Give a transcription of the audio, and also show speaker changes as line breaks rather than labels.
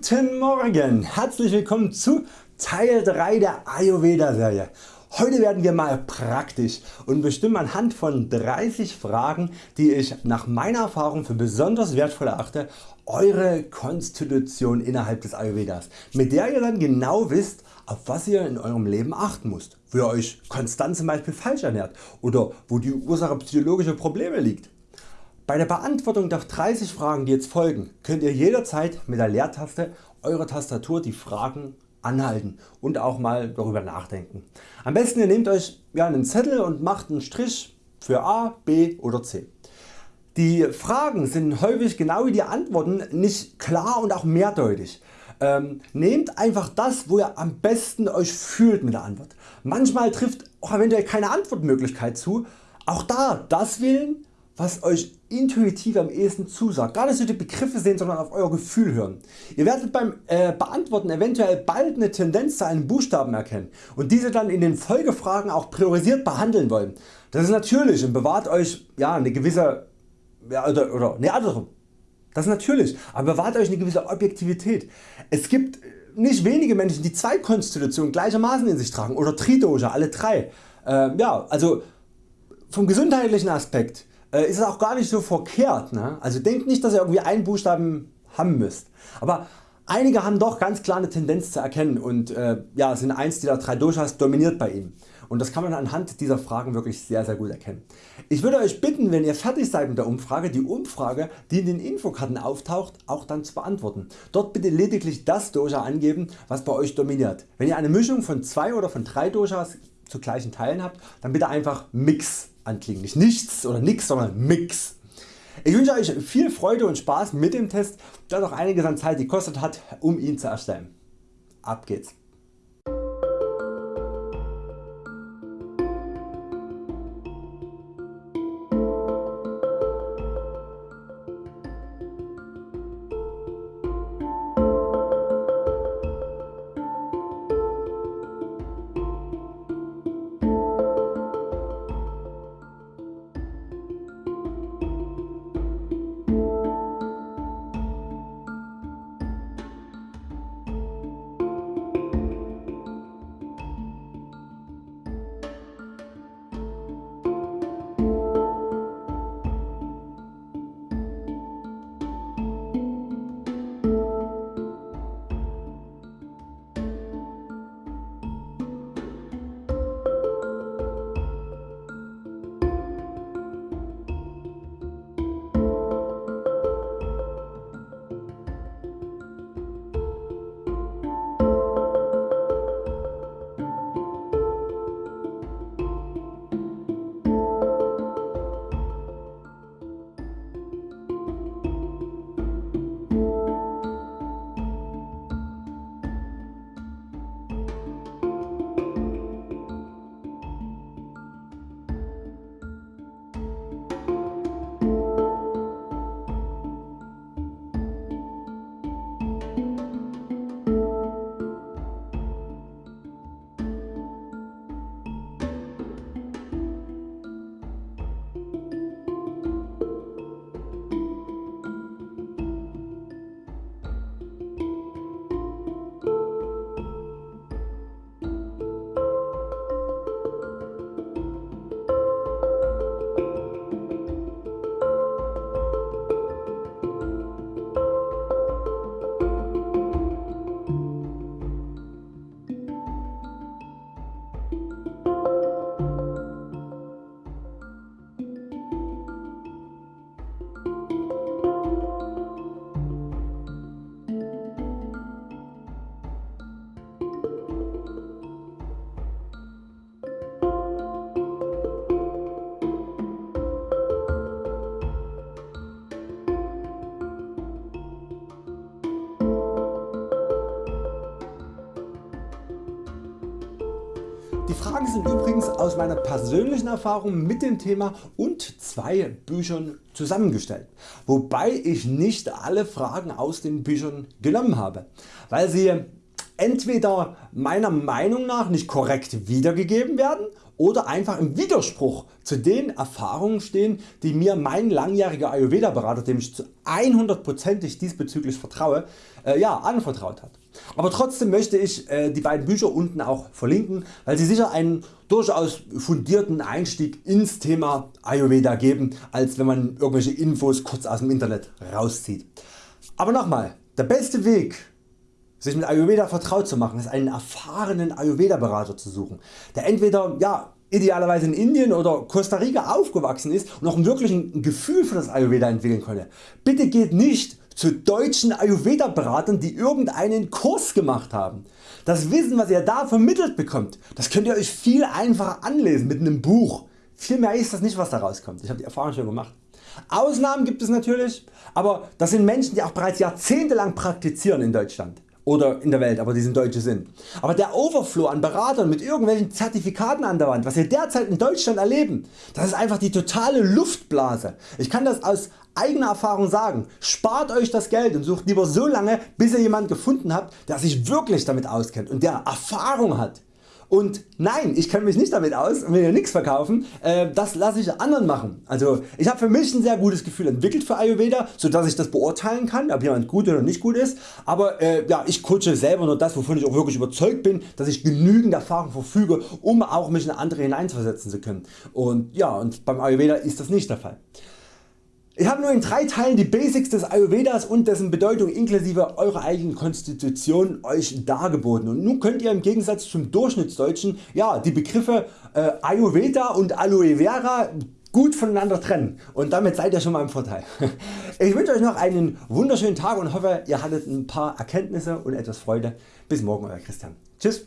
Guten Morgen, herzlich willkommen zu Teil 3 der Ayurveda Serie. Heute werden wir mal praktisch und bestimmen anhand von 30 Fragen die ich nach meiner Erfahrung für besonders wertvoll erachte Eure Konstitution innerhalb des Ayurvedas, mit der ihr dann genau wisst auf was ihr in eurem Leben achten müsst, wo ihr Euch konstant zum Beispiel falsch ernährt oder wo die Ursache psychologischer Probleme liegt. Bei der Beantwortung der 30 Fragen die jetzt folgen könnt ihr jederzeit mit der Leertaste eurer Tastatur die Fragen anhalten und auch mal darüber nachdenken. Am besten ihr nehmt Euch einen Zettel und macht einen Strich für A, B oder C. Die Fragen sind häufig genau wie die Antworten nicht klar und auch mehrdeutig. Ähm, nehmt einfach das wo ihr am besten Euch fühlt mit der Antwort. Manchmal trifft auch eventuell keine Antwortmöglichkeit zu. Auch da das wählen was Euch intuitiv am ehesten zusagt. Gar nicht so die Begriffe sehen, sondern auf Euer Gefühl hören. Ihr werdet beim äh, Beantworten eventuell bald eine Tendenz zu einem Buchstaben erkennen und diese dann in den Folgefragen auch priorisiert behandeln wollen. Das ist natürlich und bewahrt Euch ja, eine gewisse ja, oder, oder ne, andersrum. Das ist natürlich, aber bewahrt Euch eine gewisse Objektivität. Es gibt nicht wenige Menschen die zwei Konstitutionen gleichermaßen in sich tragen oder Tridosha, alle drei. Äh, ja, also vom gesundheitlichen Aspekt äh, ist es auch gar nicht so verkehrt. Ne? Also denkt nicht dass ihr irgendwie einen Buchstaben haben müsst. Aber einige haben doch ganz klar eine Tendenz zu erkennen und äh, ja, sind eins dieser drei Doshas dominiert bei ihm. Und das kann man anhand dieser Fragen wirklich sehr sehr gut erkennen. Ich würde Euch bitten wenn ihr fertig seid mit der Umfrage die Umfrage die in den Infokarten auftaucht auch dann zu beantworten. Dort bitte lediglich das Dosha angeben was bei Euch dominiert. Wenn ihr eine Mischung von zwei oder von drei Doshas zu gleichen Teilen habt dann bitte einfach Mix anklicken. Nicht nichts oder nix, sondern Mix. Ich wünsche Euch viel Freude und Spaß mit dem Test, der doch einiges an Zeit gekostet hat um ihn zu erstellen. Ab geht's! Die Fragen sind übrigens aus meiner persönlichen Erfahrung mit dem Thema und zwei Büchern zusammengestellt, wobei ich nicht alle Fragen aus den Büchern genommen habe, weil sie entweder meiner Meinung nach nicht korrekt wiedergegeben werden oder einfach im Widerspruch zu den Erfahrungen stehen die mir mein langjähriger Ayurveda Berater dem ich zu 100%ig diesbezüglich vertraue äh, ja, anvertraut hat. Aber trotzdem möchte ich äh, die beiden Bücher unten auch verlinken, weil sie sicher einen durchaus fundierten Einstieg ins Thema Ayurveda geben, als wenn man irgendwelche Infos kurz aus dem Internet rauszieht. Aber nochmal, der beste Weg sich mit Ayurveda vertraut zu machen ist einen erfahrenen Ayurveda Berater zu suchen, der entweder ja, idealerweise in Indien oder Costa Rica aufgewachsen ist und auch wirklich ein Gefühl für das Ayurveda entwickeln konnte. Bitte geht nicht zu deutschen Ayurveda Beratern die irgendeinen Kurs gemacht haben. Das Wissen was ihr da vermittelt bekommt, das könnt ihr Euch viel einfacher anlesen mit einem Buch. Viel ist das nicht was da rauskommt, ich habe die Erfahrung schon gemacht. Ausnahmen gibt es natürlich, aber das sind Menschen die auch bereits jahrzehntelang praktizieren in Deutschland oder in der Welt, aber die sind Deutsche sind. Aber der Overflow an Beratern mit irgendwelchen Zertifikaten an der Wand, was wir derzeit in Deutschland erleben, das ist einfach die totale Luftblase. Ich kann das aus eigener Erfahrung sagen, spart Euch das Geld und sucht lieber so lange bis ihr jemanden gefunden habt der sich wirklich damit auskennt und der Erfahrung hat. Und nein, ich kenne mich nicht damit aus und will hier nichts verkaufen, äh, das lasse ich anderen machen. Also ich habe für mich ein sehr gutes Gefühl entwickelt für Ayurveda, so dass ich das beurteilen kann, ob jemand gut oder nicht gut ist. Aber äh, ja, ich coache selber nur das, wovon ich auch wirklich überzeugt bin, dass ich genügend Erfahrung verfüge, um auch mich in andere hineinversetzen zu können. Und ja, und beim Ayurveda ist das nicht der Fall. Ich habe nur in drei Teilen die Basics des Ayurvedas und dessen Bedeutung inklusive eurer eigenen Konstitution Euch dargeboten und nun könnt ihr im Gegensatz zum Durchschnittsdeutschen ja, die Begriffe äh, Ayurveda und Aloe Vera gut voneinander trennen und damit seid ihr schon mal im Vorteil. Ich wünsche Euch noch einen wunderschönen Tag und hoffe ihr hattet ein paar Erkenntnisse und etwas Freude. Bis morgen Euer Christian. Tschüss.